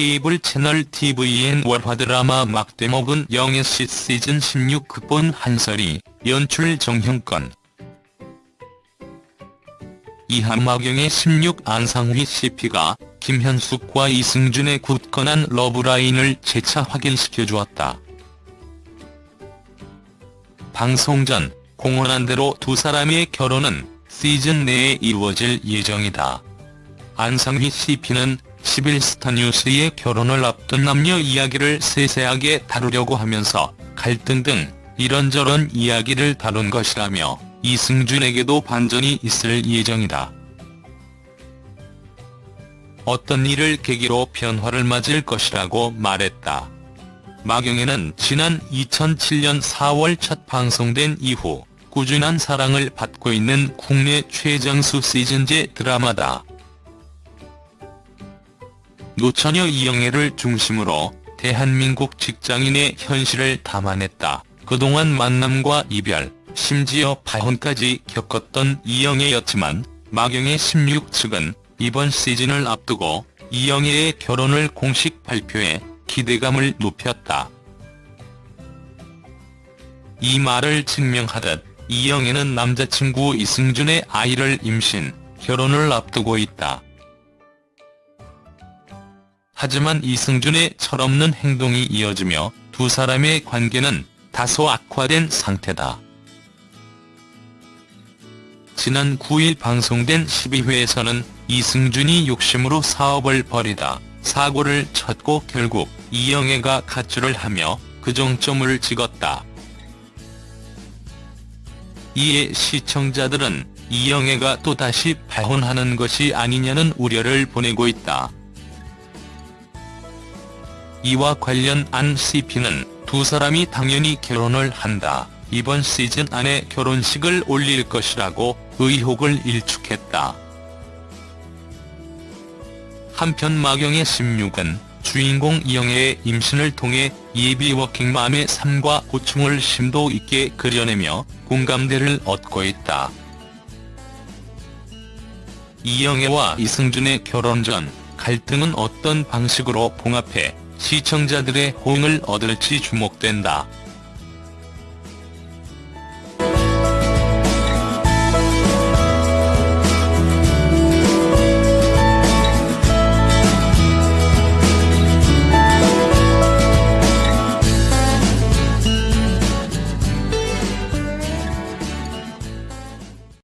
케이블 채널 TVN 월화 드라마 막대목은 영애씨 시즌 16 극본 한설이, 연출 정형권. 이한마경의 16 안상휘 CP가 김현숙과 이승준의 굳건한 러브라인을 재차 확인시켜 주었다. 방송 전 공언한 대로 두 사람의 결혼은 시즌 내에 이루어질 예정이다. 안상휘 CP는 11스타 뉴스의 결혼을 앞둔 남녀 이야기를 세세하게 다루려고 하면서 갈등 등 이런저런 이야기를 다룬 것이라며 이승준에게도 반전이 있을 예정이다. 어떤 일을 계기로 변화를 맞을 것이라고 말했다. 마경애는 지난 2007년 4월 첫 방송된 이후 꾸준한 사랑을 받고 있는 국내 최정수 시즌제 드라마다. 노처녀 이영애를 중심으로 대한민국 직장인의 현실을 담아냈다. 그동안 만남과 이별, 심지어 파혼까지 겪었던 이영애였지만 마경의 16 측은 이번 시즌을 앞두고 이영애의 결혼을 공식 발표해 기대감을 높였다. 이 말을 증명하듯 이영애는 남자친구 이승준의 아이를 임신, 결혼을 앞두고 있다. 하지만 이승준의 철없는 행동이 이어지며 두 사람의 관계는 다소 악화된 상태다. 지난 9일 방송된 12회에서는 이승준이 욕심으로 사업을 벌이다 사고를 쳤고 결국 이영애가 가출을 하며 그 정점을 찍었다. 이에 시청자들은 이영애가 또다시 파혼하는 것이 아니냐는 우려를 보내고 있다. 이와 관련 안 CP는 두 사람이 당연히 결혼을 한다. 이번 시즌 안에 결혼식을 올릴 것이라고 의혹을 일축했다. 한편 마경의 16은 주인공 이영애의 임신을 통해 예비 워킹맘의 삶과 고충을 심도 있게 그려내며 공감대를 얻고 있다. 이영애와 이승준의 결혼 전 갈등은 어떤 방식으로 봉합해 시청자들의 호응을 얻을지 주목된다.